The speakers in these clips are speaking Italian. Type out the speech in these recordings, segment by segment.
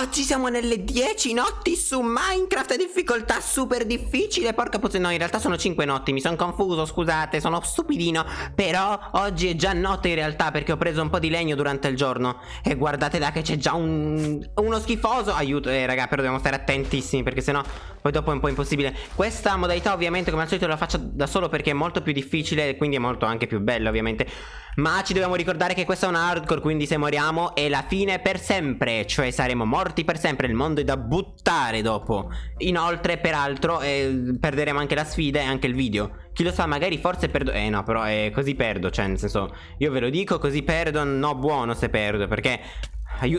Oggi siamo nelle 10 notti su Minecraft difficoltà super difficile. Porca puttana, no in realtà sono 5 notti Mi sono confuso, scusate, sono stupidino. Però oggi è già notte in realtà Perché ho preso un po' di legno durante il giorno. E guardate là che c'è già un... uno schifoso. Aiuto, eh raga, però dobbiamo stare attentissimi Perché sennò poi dopo è un po' impossibile. Questa modalità ovviamente come al solito la faccio da solo Perché è molto più difficile E quindi è molto anche più bella ovviamente Ma ci dobbiamo ricordare che questa è una hardcore Quindi se moriamo è la fine per sempre Cioè saremo morti per sempre, il mondo è da buttare dopo. Inoltre, peraltro, eh, perderemo anche la sfida e anche il video. Chi lo sa, magari forse perdo... Eh no, però eh, così perdo, cioè nel senso, io ve lo dico, così perdo, no buono se perdo, perché...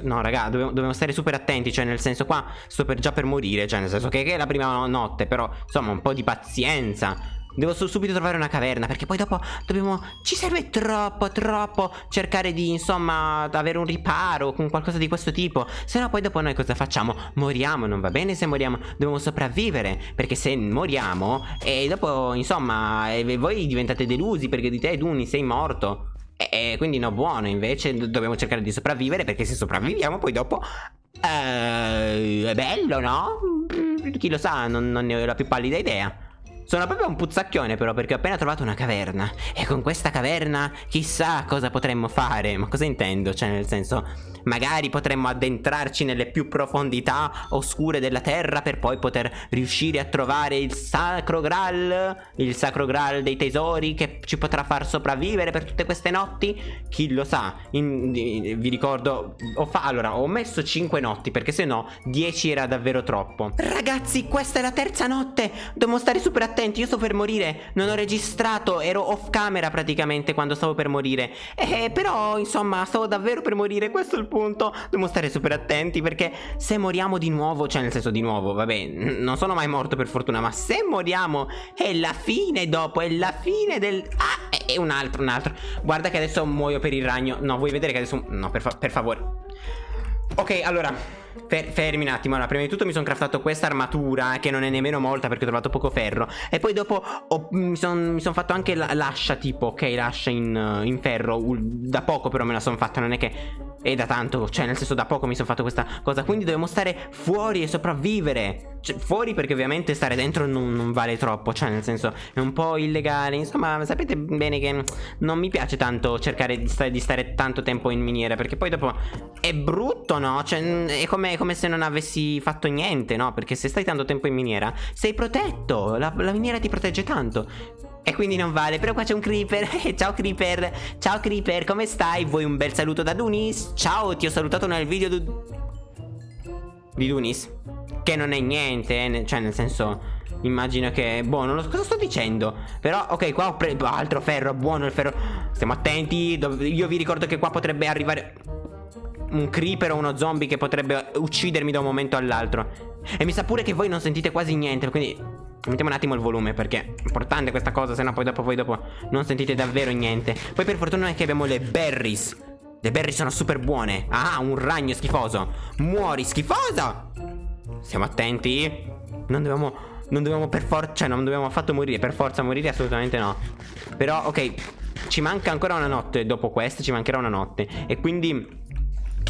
No raga, dobbiamo, dobbiamo, stare super attenti, cioè nel senso qua sto per già per morire, cioè nel senso che, che è la prima notte, però insomma un po' di pazienza. Devo subito trovare una caverna Perché poi dopo dobbiamo Ci serve troppo troppo Cercare di insomma Avere un riparo Con qualcosa di questo tipo Se no poi dopo noi cosa facciamo? Moriamo Non va bene se moriamo Dobbiamo sopravvivere Perché se moriamo E dopo insomma e Voi diventate delusi Perché di te Duni sei morto e, quindi no buono Invece dobbiamo cercare di sopravvivere Perché se sopravviviamo poi dopo eh, È bello no? Chi lo sa Non, non ne ho la più pallida idea sono proprio un puzzacchione però perché ho appena trovato una caverna E con questa caverna chissà cosa potremmo fare Ma cosa intendo? Cioè nel senso Magari potremmo addentrarci nelle più profondità oscure della terra per poi poter riuscire a trovare il sacro graal, il sacro graal dei tesori che ci potrà far sopravvivere per tutte queste notti? Chi lo sa? In, in, vi ricordo, ho, fa, allora, ho messo 5 notti perché se no 10 era davvero troppo. Ragazzi, questa è la terza notte, dobbiamo stare super attenti, io sto per morire, non ho registrato, ero off camera praticamente quando stavo per morire. Eh, però, insomma, stavo davvero per morire, questo è il punto dobbiamo stare super attenti perché se moriamo di nuovo, cioè nel senso di nuovo, vabbè, non sono mai morto per fortuna, ma se moriamo è la fine dopo, è la fine del... Ah, è un altro, un altro. Guarda che adesso muoio per il ragno. No, vuoi vedere che adesso... No, per, fa per favore. Ok, allora Fer fermi un attimo, allora, prima di tutto mi sono craftato questa armatura Che non è nemmeno molta perché ho trovato poco ferro. E poi dopo ho, mi sono son fatto anche l'ascia tipo, ok, l'ascia in, in, ferro Da poco però me la sono fatta, non è che è da tanto, cioè nel senso da poco mi sono fatto questa cosa. Quindi dobbiamo stare fuori e sopravvivere. Cioè, Fuori perché ovviamente stare dentro non, non, vale troppo Cioè nel senso è un po' illegale. Insomma sapete bene che non mi piace tanto cercare di stare, di stare tanto tempo in miniera Perché poi dopo è brutto no? Cioè è come, come se non avessi fatto niente no? Perché se stai tanto tempo in miniera sei protetto La, la miniera ti protegge tanto e quindi non vale Però qua c'è un creeper Ciao creeper Ciao creeper Come stai? Vuoi un bel saluto da Dunis? Ciao Ti ho salutato nel video Di Dunis Che non è niente eh? Cioè nel senso Immagino che Boh non lo so cosa sto dicendo Però ok qua ho preso Altro ferro Buono il ferro Stiamo attenti Io vi ricordo che qua potrebbe arrivare un creeper o uno zombie che potrebbe uccidermi da un momento all'altro. E mi sa pure che voi non sentite quasi niente Quindi Mettiamo un attimo il volume perché è importante questa cosa Sennò poi dopo, poi dopo non sentite davvero niente. Poi per fortuna è che abbiamo le berries. Le berries sono super buone. Ah, un ragno schifoso. Muori schifoso! Siamo attenti? Non dobbiamo Non dobbiamo per forza Cioè non dobbiamo affatto morire Per forza morire assolutamente no. Però ok Ci manca ancora una notte Dopo questa ci mancherà una notte. E quindi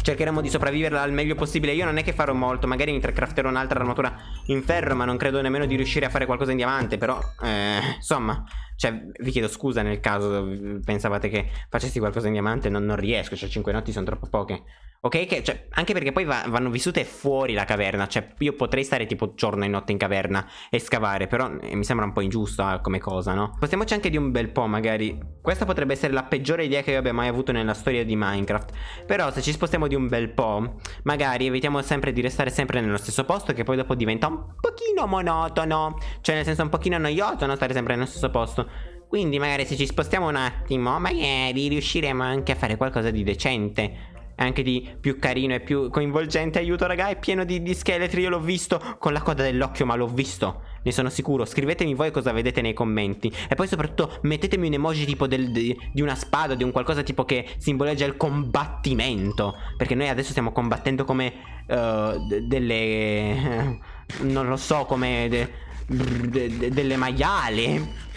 cercheremo di sopravviverla al meglio possibile. Io non è che farò molto Magari mi crafterò un'altra armatura in ferro Ma non credo nemmeno di riuscire a fare qualcosa in diamante Però eh, insomma Cioè vi chiedo scusa nel caso Pensavate che facessi qualcosa in diamante Non, non riesco Cioè 5 notti sono troppo poche. Ok, che, cioè, anche perché poi va, vanno vissute fuori la caverna Cioè io potrei stare tipo giorno e notte in caverna E scavare Però eh, mi sembra un po' ingiusto eh, come cosa, no? Spostiamoci anche di un bel po' magari. Questa potrebbe essere la peggiore idea che io abbia mai avuto nella storia di Minecraft. Però se ci spostiamo di un bel po' Magari evitiamo sempre di restare sempre nello stesso posto Che poi dopo diventa un pochino monotono. Cioè nel senso un pochino noioso no? Stare sempre nello stesso posto. Quindi magari se ci spostiamo un attimo Magari riusciremo anche a fare qualcosa di decente. Anche di più carino e più coinvolgente. Aiuto raga è pieno di, di scheletri Io l'ho visto con la coda dell'occhio ma l'ho visto. Ne sono sicuro. Scrivetemi voi cosa vedete nei commenti. E poi soprattutto mettetemi un emoji tipo del, di, di, una spada Di un qualcosa tipo che simboleggia il combattimento. Perché noi adesso stiamo combattendo come uh, Delle Non lo so come de, de, de, Delle maiale.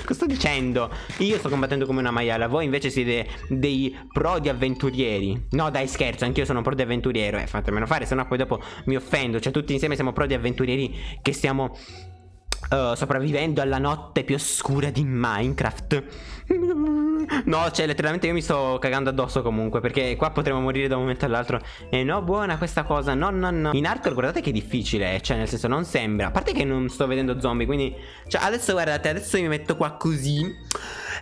Cosa sto dicendo? Io sto combattendo come una maiala Voi invece siete dei pro di avventurieri. No dai scherzo Anch'io sono pro di avventuriero Eh fatemelo fare Sennò poi dopo mi offendo. Cioè tutti insieme siamo pro di avventurieri Che stiamo uh, sopravvivendo alla notte più oscura di Minecraft No, cioè letteralmente io mi sto cagando addosso comunque Perché qua potremo morire da un momento all'altro. E no, buona questa cosa. No, no, no. In hardcore guardate che difficile è Cioè nel senso non sembra. A parte che non sto vedendo zombie Quindi Cioè adesso guardate Adesso mi metto qua così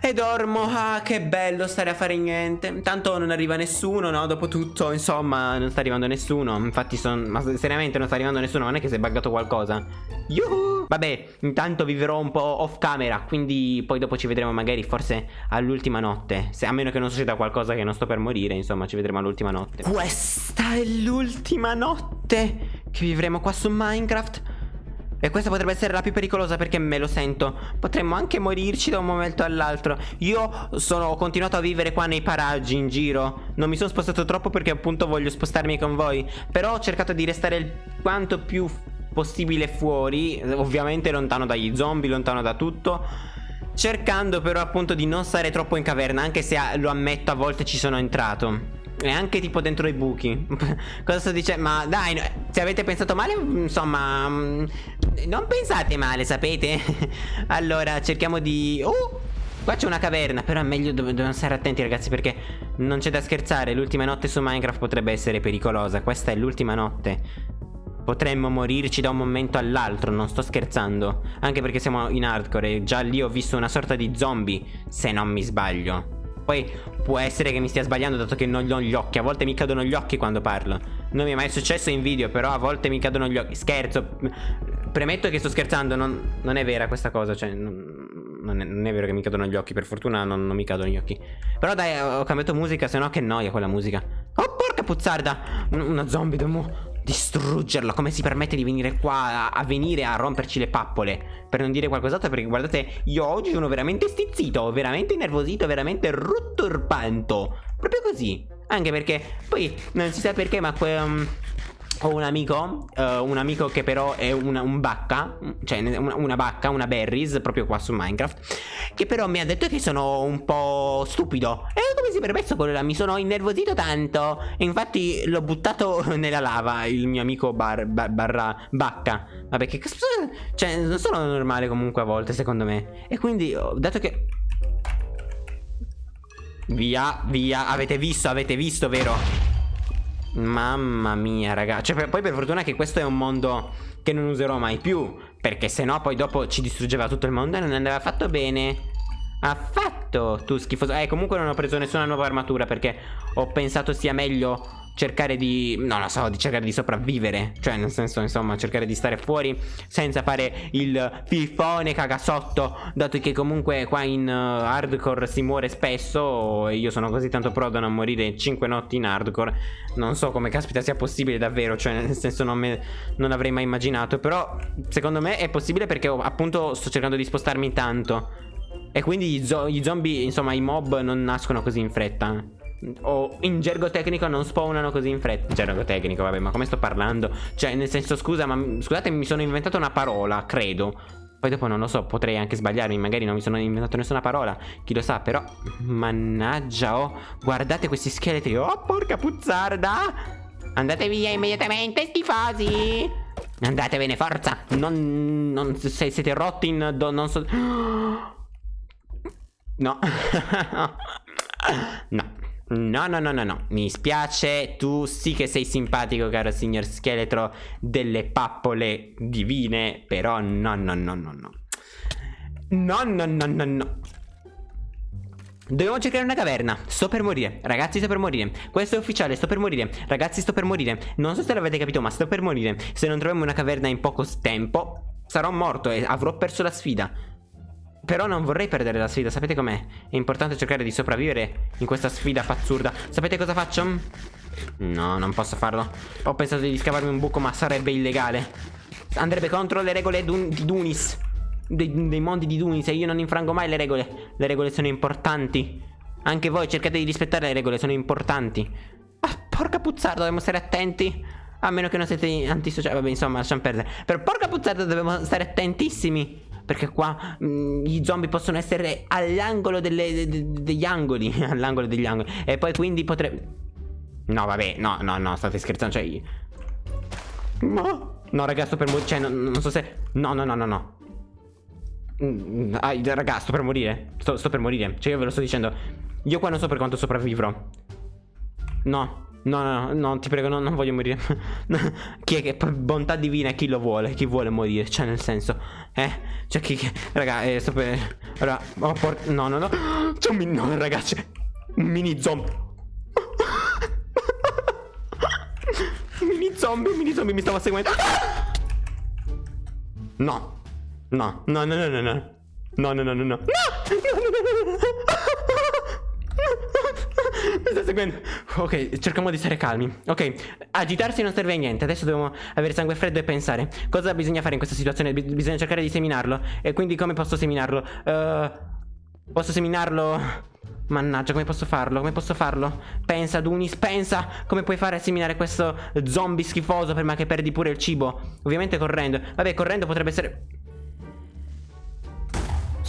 e dormo, ah che bello stare a fare niente. Tanto non arriva nessuno, no? Dopo tutto, insomma, non sta arrivando nessuno. Infatti, son... ma seriamente non sta arrivando nessuno Non è che si è buggato qualcosa. Yuhu! Vabbè, intanto vivrò un po' off camera Quindi poi dopo ci vedremo magari forse all'ultima notte. Se, A meno che non succeda qualcosa che non sto per morire Insomma, ci vedremo all'ultima notte. Questa è l'ultima notte Che vivremo qua su Minecraft. E questa potrebbe essere la più pericolosa perché me lo sento. Potremmo anche morirci da un momento all'altro. Io sono, ho continuato a vivere qua nei paraggi in giro. Non mi sono spostato troppo perché appunto voglio spostarmi con voi. Però ho cercato di restare il quanto più possibile fuori Ovviamente lontano dagli zombie, lontano da tutto Cercando però appunto di non stare troppo in caverna Anche se lo ammetto a volte ci sono entrato e anche tipo dentro i buchi Cosa sto dicendo? Ma dai, se avete pensato male, insomma mm, Non pensate male, sapete? allora, cerchiamo di... Oh! Qua c'è una caverna, però è meglio dov dobbiamo stare attenti ragazzi perché non c'è da scherzare L'ultima notte su Minecraft potrebbe essere pericolosa Questa è l'ultima notte Potremmo morirci da un momento all'altro, non sto scherzando. Anche perché siamo in hardcore e già lì ho visto una sorta di zombie Se non mi sbaglio. Poi può essere che mi stia sbagliando dato che non ho gli occhi. A volte mi cadono gli occhi quando parlo. Non mi è mai successo in video Però a volte mi cadono gli occhi. Scherzo. Premetto che sto scherzando Non, non è vera questa cosa Cioè non, non, è, non, è, vero che mi cadono gli occhi. Per fortuna non, mi cadono gli occhi. Però dai ho cambiato musica Se no che noia quella musica. Oh porca puzzarda! Una zombie devo distruggerlo Come si permette di venire qua a, a, venire a romperci le pappole Per non dire qualcos'altro Perché guardate io oggi sono veramente stizzito Veramente nervosito Veramente rutturpanto Proprio così Anche perché poi non si sa perché ma um, ho un amico, uh, un amico che però è una, un bacca, cioè una, una, bacca, una berries, proprio qua su Minecraft, che però mi ha detto che sono un po' stupido. E come si permesso quello là? Mi sono innervosito tanto. E infatti l'ho buttato nella lava, il mio amico bar, bar, barra bacca. Vabbè, che. Cioè, non sono normale comunque a volte, secondo me. E quindi, dato che... Via, via, avete visto, avete visto, vero? Mamma mia ragazzi Cioè poi per fortuna che questo è un mondo Che non userò mai più Perché sennò poi dopo ci distruggeva tutto il mondo E non andava fatto bene. Affatto Tu schifoso. Eh comunque non ho preso nessuna nuova armatura Perché ho pensato sia meglio cercare di, non lo so, di cercare di sopravvivere. Cioè nel senso insomma cercare di stare fuori senza fare il fifone cagasotto Dato che comunque qua in uh, hardcore si muore spesso E io sono così tanto pro da non morire 5 notti in hardcore. Non so come caspita sia possibile davvero Cioè nel senso non, me, non avrei mai immaginato. Però secondo me è possibile perché oh, appunto sto cercando di spostarmi tanto. E quindi gli, zo gli zombie, insomma i mob non nascono così in fretta o in gergo tecnico non spawnano così in fretta. Gergo tecnico vabbè ma come sto parlando? Cioè nel senso scusa ma scusate mi sono inventato una parola credo. Poi dopo non lo so potrei anche sbagliarmi Magari non mi sono inventato nessuna parola Chi lo sa però Mannaggia oh Guardate questi scheletri Oh porca puzzarda. Andate via immediatamente stifosi Andatevene forza. Non, non se siete rotti in do, Non so. No. No No, no, no, no, no, mi spiace, tu sì che sei simpatico caro signor scheletro delle pappole divine, però no, no, no, no, no. No, no, no, no, no. Dobbiamo cercare una caverna. Sto per morire. Ragazzi sto per morire. Questo è ufficiale Sto per morire. Ragazzi sto per morire. Non so se l'avete capito Ma sto per morire. Se non troviamo una caverna in poco tempo Sarò morto e avrò perso la sfida però non vorrei perdere la sfida, sapete com'è? È importante cercare di sopravvivere in questa sfida pazzurda. Sapete cosa faccio? No, non posso farlo. Ho pensato di scavarmi un buco ma sarebbe illegale. Andrebbe contro le regole di Dunis. Dei, dei mondi di Dunis E io non infrango mai le regole. Le regole sono importanti. Anche voi cercate di rispettare le regole, sono importanti. Ah, porca puzzarda, dobbiamo stare attenti. A meno che non siete antisociali Vabbè, insomma, lasciamo perdere. Per porca puzzarda dobbiamo stare attentissimi Perché qua mh, gli zombie possono essere all'angolo de- de- degli angoli. all'angolo degli angoli. E poi quindi potrebbe. No, vabbè, no, no, no, state scherzando. Cioè. io- Ma. No, raga, sto per morire. Cioè, non, non so se. No, no, no, no, no. Mm, ah, raga, sto per morire. Sto, sto per morire. Cioè, io ve lo sto dicendo. Io qua non so per quanto sopravvivrò. No. No, no, no, no, ti prego, no, non voglio morire. chi è che per bontà divina chi lo vuole? Chi vuole morire? Cioè, nel senso, eh? Cioè, chi. chi- Raga, eh, sto per. Allora, oh, por- no, no, no. C'è un mini. No, ragazzi. Un mini zombie. Mini zombie, mini zombie mi stava seguendo. No, no, no, no, no, no. No, no, no, no, no. No! No, no, no, no, no. Mi sta seguendo. Ok, cerchiamo di stare calmi. Ok, agitarsi non serve a niente. Adesso dobbiamo avere sangue freddo e pensare. Cosa bisogna fare in questa situazione? Bi- bisogna cercare di seminarlo. E quindi come posso seminarlo? Eh, posso seminarlo... Mannaggia, come posso farlo? Come posso farlo? Pensa, Dunis, pensa come puoi fare a seminare questo zombie schifoso prima che perdi pure il cibo. Ovviamente correndo. Vabbè, correndo potrebbe essere...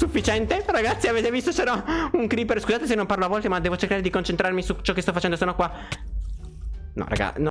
Sufficiente? Ragazzi, avete visto c'era un creeper? Scusate se non parlo a volte, ma devo cercare di concentrarmi su ciò che sto facendo, sono qua. No, raga, no.